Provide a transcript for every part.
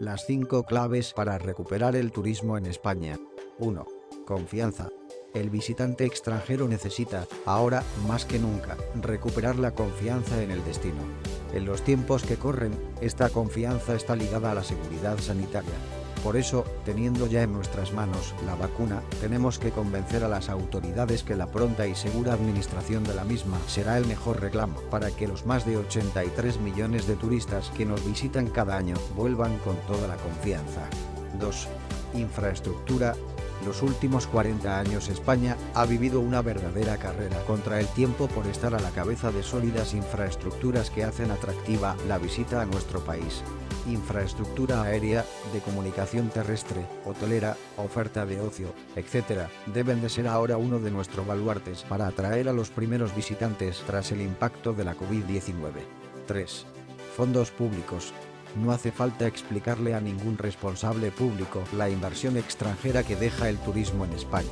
Las 5 claves para recuperar el turismo en España. 1. Confianza. El visitante extranjero necesita, ahora más que nunca, recuperar la confianza en el destino. En los tiempos que corren, esta confianza está ligada a la seguridad sanitaria. Por eso, teniendo ya en nuestras manos la vacuna, tenemos que convencer a las autoridades que la pronta y segura administración de la misma será el mejor reclamo para que los más de 83 millones de turistas que nos visitan cada año vuelvan con toda la confianza. 2. Infraestructura, los últimos 40 años España ha vivido una verdadera carrera contra el tiempo por estar a la cabeza de sólidas infraestructuras que hacen atractiva la visita a nuestro país infraestructura aérea, de comunicación terrestre, hotelera, oferta de ocio, etc., deben de ser ahora uno de nuestros baluartes para atraer a los primeros visitantes tras el impacto de la COVID-19. 3. Fondos públicos. No hace falta explicarle a ningún responsable público la inversión extranjera que deja el turismo en España.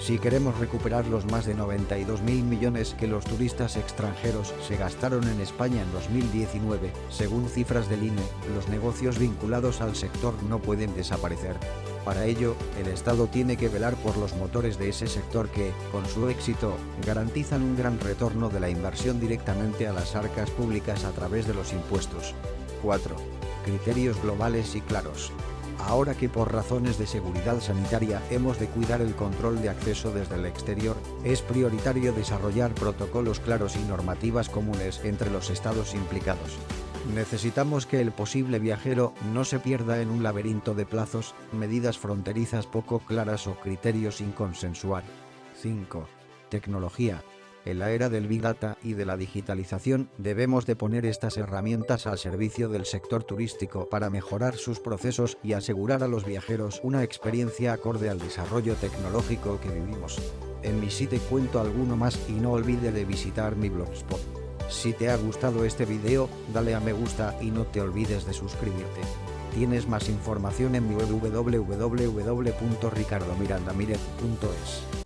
Si queremos recuperar los más de 92 mil millones que los turistas extranjeros se gastaron en España en 2019, según cifras del INE, los negocios vinculados al sector no pueden desaparecer. Para ello, el Estado tiene que velar por los motores de ese sector que, con su éxito, garantizan un gran retorno de la inversión directamente a las arcas públicas a través de los impuestos. 4. Criterios globales y claros. Ahora que por razones de seguridad sanitaria hemos de cuidar el control de acceso desde el exterior, es prioritario desarrollar protocolos claros y normativas comunes entre los estados implicados. Necesitamos que el posible viajero no se pierda en un laberinto de plazos, medidas fronterizas poco claras o criterios sin consensuar. 5. Tecnología. En la era del Big Data y de la digitalización, debemos de poner estas herramientas al servicio del sector turístico para mejorar sus procesos y asegurar a los viajeros una experiencia acorde al desarrollo tecnológico que vivimos. En mi sitio cuento alguno más y no olvide de visitar mi blogspot. Si te ha gustado este video, dale a me gusta y no te olvides de suscribirte. Tienes más información en mi web www.ricardomirandamiret.es.